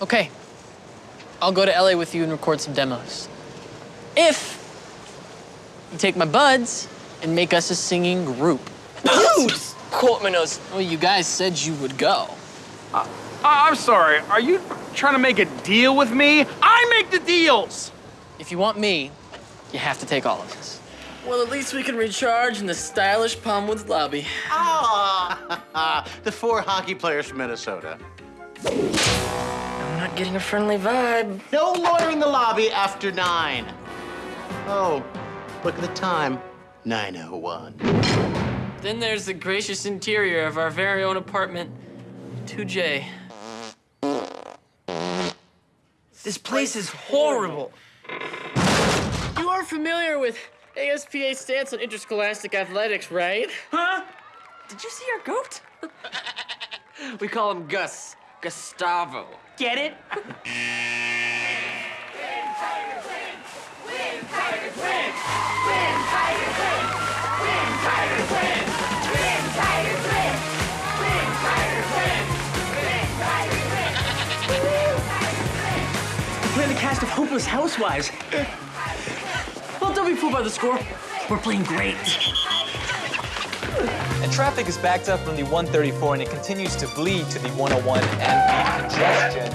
Okay. I'll go to LA with you and record some demos. If you take my buds and make us a singing group. Dude! Cortmanos. Well, you guys said you would go. Uh, I'm sorry, are you trying to make a deal with me? I make the deals! If you want me, you have to take all of us. Well, at least we can recharge in the stylish Palmwoods lobby. Ah, the four hockey players from Minnesota. I'm not getting a friendly vibe. No loitering in the lobby after nine. Oh, look at the time. 901. Then there's the gracious interior of our very own apartment, 2J. This place is horrible. You are familiar with ASPA's stance on interscholastic athletics, right? Huh? Did you see our goat? we call him Gus. Gustavo. Get it? We're playing the cast of Hopeless Housewives. well, don't be fooled by the score. We're playing great. And traffic is backed up from the 134 and it continues to bleed to the 101 and the congestion.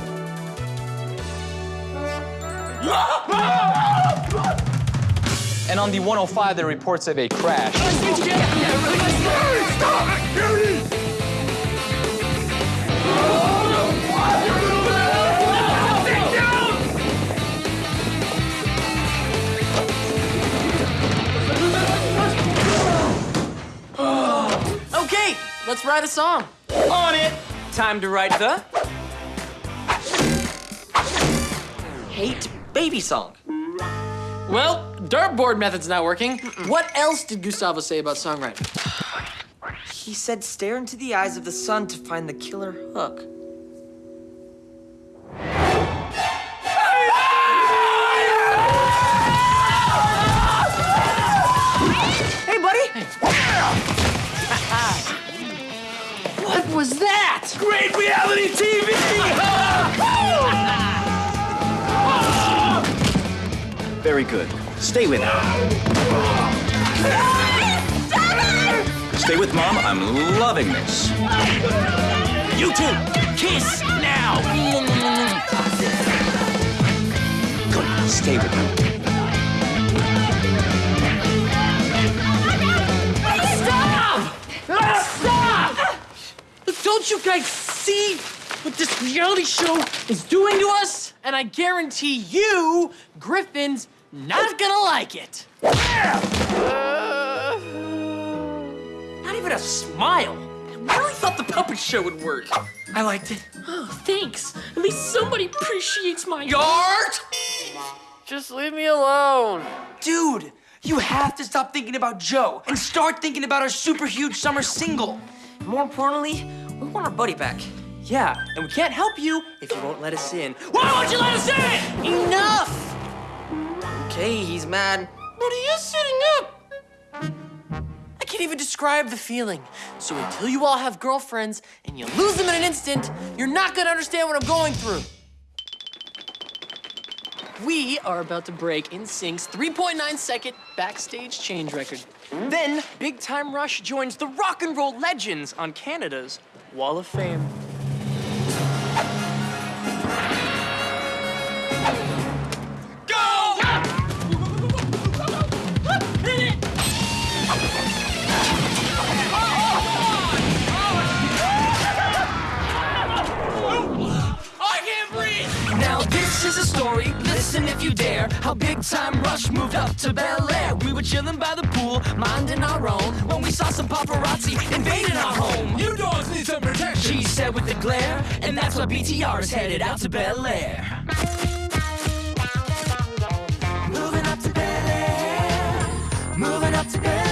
And on the 105, there are reports of a crash. Let's write a song. On it! Time to write the... Hate baby song. Well, dartboard method's not working. What else did Gustavo say about songwriting? He said stare into the eyes of the sun to find the killer hook. What was that? Great reality TV! Very good. Stay with her. Stay with mom. I'm loving this. You two, kiss now! Good. Stay with her. Don't you guys see what this reality show is doing to us? And I guarantee you, Griffin's not gonna like it. Not even a smile. I really thought the puppet show would work. I liked it. Oh, thanks. At least somebody appreciates my Art! Just leave me alone. Dude, you have to stop thinking about Jo and start thinking about our super huge summer single. More importantly, we want our buddy back. Yeah, and we can't help you if you won't let us in. Why won't you let us in? Enough! Okay, he's mad. But he is sitting up. I can't even describe the feeling. So until you all have girlfriends and you lose them in an instant, you're not gonna understand what I'm going through. We are about to break NSYNC's 3.9 second backstage change record. Hmm? Then, Big Time Rush joins the rock and roll legends on Canada's Wall of Fame. I can't breathe! Now this is a story, listen if you dare How Big Time Rush moved up to Bel Air We were chilling by the pool, minding our own When we saw some paparazzi invading our home You dogs need some protection She said with a glare. And that's why BTR is headed out to Bel Air. Moving up to Bel Air. Moving up to Bel Air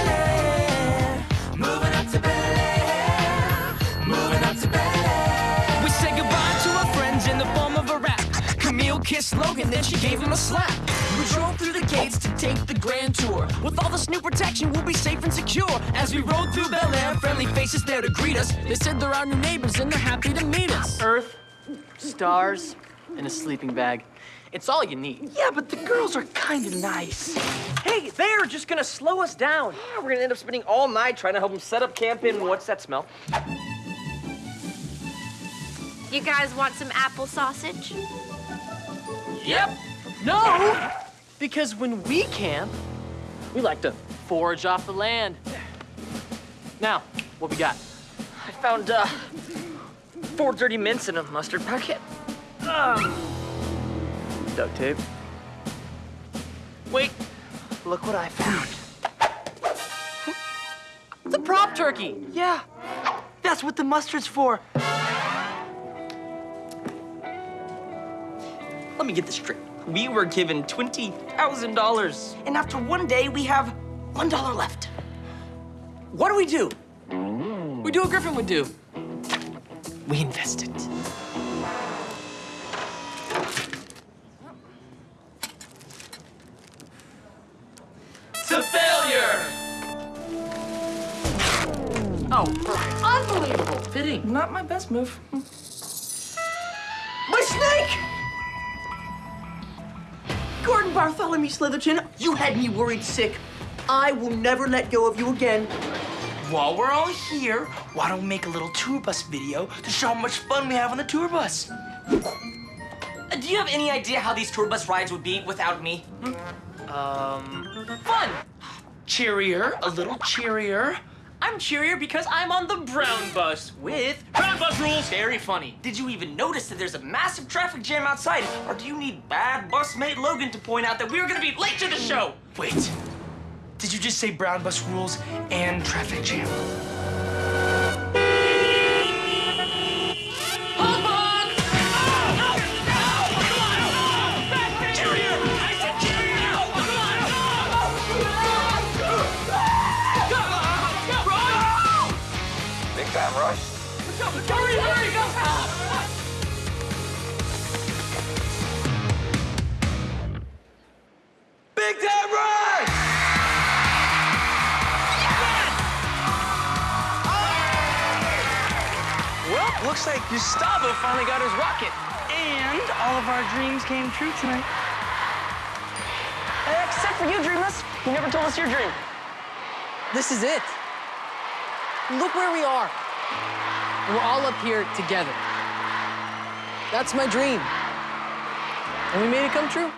kissed Logan, then she gave him a slap We drove through the gates to take the grand tour With all this new protection, we'll be safe and secure As we rode through Bel Air, friendly faces there to greet us They said they're our new neighbors and they're happy to meet us. Earth, stars, and a sleeping bag. It's all you need. Yeah, but the girls are kind of nice. Hey, they're just gonna slow us down. Yeah, we're gonna end up spending all night trying to help them set up camp in what's that smell? You guys want some apple sausage? Yep. No! Because when we camp, we like to forage off the land. Now, what we got? I found uh, four dirty mints in a mustard packet. Um, Duct tape. wait, look what I found. It's a prop turkey. Yeah, that's what the mustard's for. Let me get this straight. We were given $20,000, and after one day, we have $1 left. What do we do? We do what Griffin would do. We invest it. To failure! Oh, unbelievable. Fitting. Not my best move. Gordon Bartholomew Slitherton, you had me worried sick. I will never let go of you again. While we're all here, why don't we make a little tour bus video to show how much fun we have on the tour bus? Uh, Do you have any idea how these tour bus rides would be without me? Um, fun! Cheerier, a little cheerier. I'm cheerier because I'm on the brown bus with brown bus rules. Very funny. Did you even notice that there's a massive traffic jam outside? Or do you need bad bus mate Logan to point out that we were gonna be late to the show? Wait, did you just say brown bus rules and traffic jam? Looks like Gustavo finally got his rocket. And all of our dreams came true tonight. Uh, except for you, Dreamless. You never told us your dream. This is it. Look where we are. We're all up here together. That's my dream. And we made it come true.